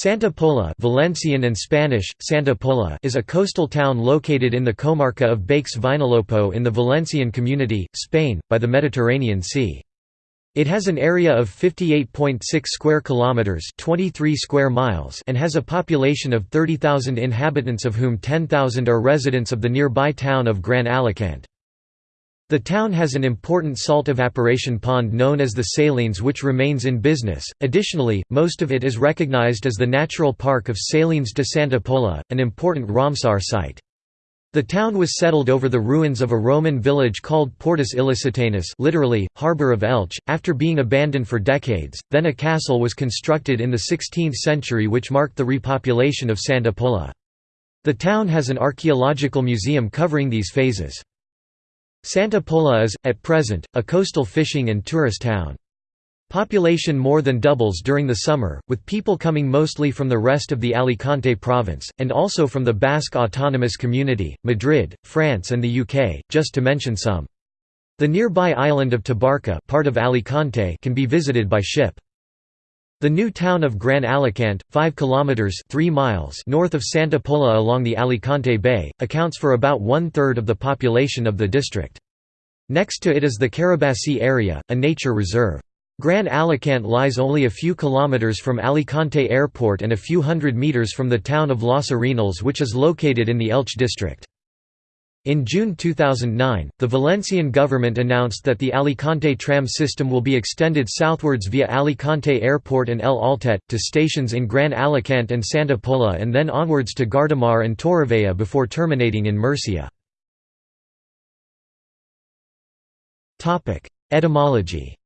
Santa Pola Valencian and Spanish, Santa Pola is a coastal town located in the comarca of Baix Vinalopó in the Valencian community, Spain, by the Mediterranean Sea. It has an area of 58.6 square kilometers, 23 square miles, and has a population of 30,000 inhabitants of whom 10,000 are residents of the nearby town of Gran Alacant. The town has an important salt evaporation pond known as the Salines which remains in business. Additionally, most of it is recognized as the Natural Park of Salines de Santa Pola, an important Ramsar site. The town was settled over the ruins of a Roman village called Portus Illicitanus literally, harbour of Elche, after being abandoned for decades, then a castle was constructed in the 16th century which marked the repopulation of Santa Pola. The town has an archaeological museum covering these phases. Santa Pola is, at present, a coastal fishing and tourist town. Population more than doubles during the summer, with people coming mostly from the rest of the Alicante province, and also from the Basque Autonomous Community, Madrid, France and the UK, just to mention some. The nearby island of Tabarca part of Alicante can be visited by ship. The new town of Gran Alacant, 5 kilometers 3 miles north of Santa Pola along the Alicante Bay, accounts for about one-third of the population of the district. Next to it is the Carabasí area, a nature reserve. Gran Alacant lies only a few kilometers from Alicante Airport and a few hundred meters from the town of Los Arenales which is located in the Elche district. In June 2009, the Valencian government announced that the Alicante tram system will be extended southwards via Alicante Airport and El Altet, to stations in Gran Alicante and Santa Pola and then onwards to Guardamar and Torrevella before terminating in Murcia. Etymology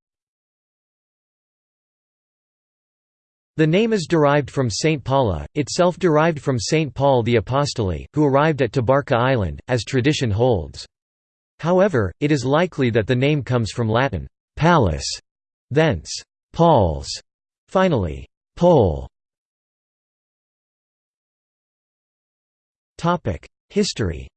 The name is derived from Saint Paula, itself derived from Saint Paul the Apostoli, who arrived at Tabarca Island, as tradition holds. However, it is likely that the name comes from Latin, «palus», thence «Paul's», finally «Pole». History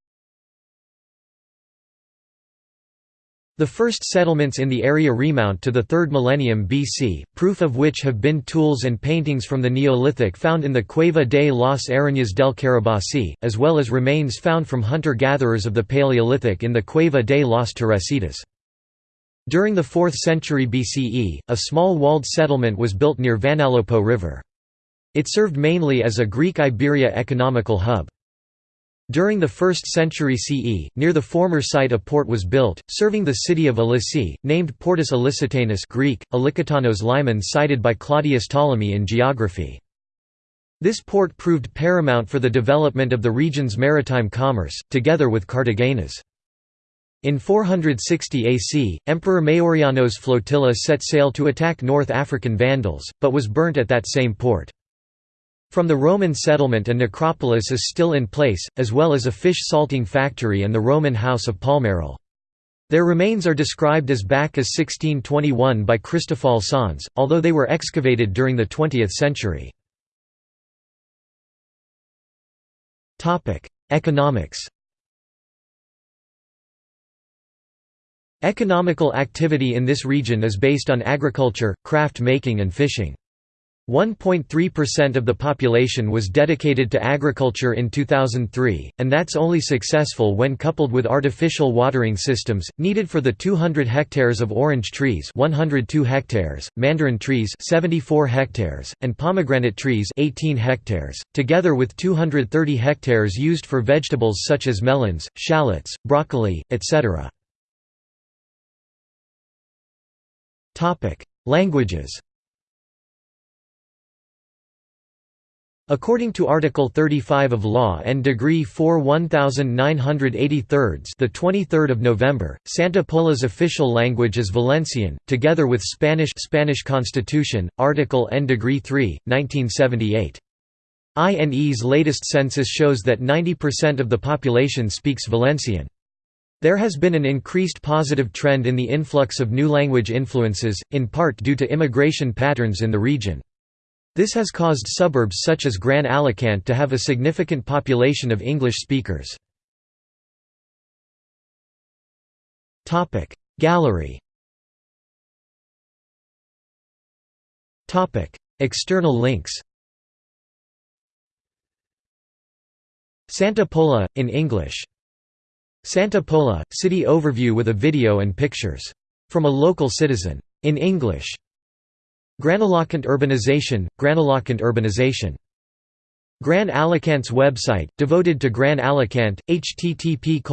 The first settlements in the area remount to the 3rd millennium BC, proof of which have been tools and paintings from the Neolithic found in the Cueva de las Arañas del Carabasí, as well as remains found from hunter-gatherers of the Paleolithic in the Cueva de las Teresitas. During the 4th century BCE, a small walled settlement was built near Vinalopó River. It served mainly as a Greek Iberia economical hub. During the 1st century CE, near the former site a port was built, serving the city of Ilici, named Portus Ilicitanus Greek, Ilikitanos Limen cited by Claudius Ptolemy in geography. This port proved paramount for the development of the region's maritime commerce, together with Cartagena's. In 460 AC, Emperor Majorian's flotilla set sail to attack North African Vandals, but was burnt at that same port. From the Roman settlement a necropolis is still in place, as well as a fish salting factory and the Roman house of Palmeral. Their remains are described as back as 1621 by Cristóbal Sanz, although they were excavated during the 20th century. Economics Economical activity in this region is based on agriculture, craft making and fishing. 1.3% of the population was dedicated to agriculture in 2003, and that's only successful when coupled with artificial watering systems, needed for the 200 hectares of orange trees 102 hectares, mandarin trees 74 hectares, and pomegranate trees 18 hectares, together with 230 hectares used for vegetables such as melons, shallots, broccoli, etc. Languages According to Article 35 of Law and Degree 4 1983 the 23rd of November, Santa Pola's official language is Valencian, together with Spanish Spanish Constitution, Article N Degree 3, 1978. INE's latest census shows that 90% of the population speaks Valencian. There has been an increased positive trend in the influx of new language influences, in part due to immigration patterns in the region. This has caused suburbs such as Gran Alicante to have a significant population of English speakers. Gallery External links Santa Pola, in English. Santa Pola, city overview with a video and pictures. From a local citizen. In English. Gran Alacant urbanization, Gran Alacant urbanization. Gran website, devoted to Gran Alicant, http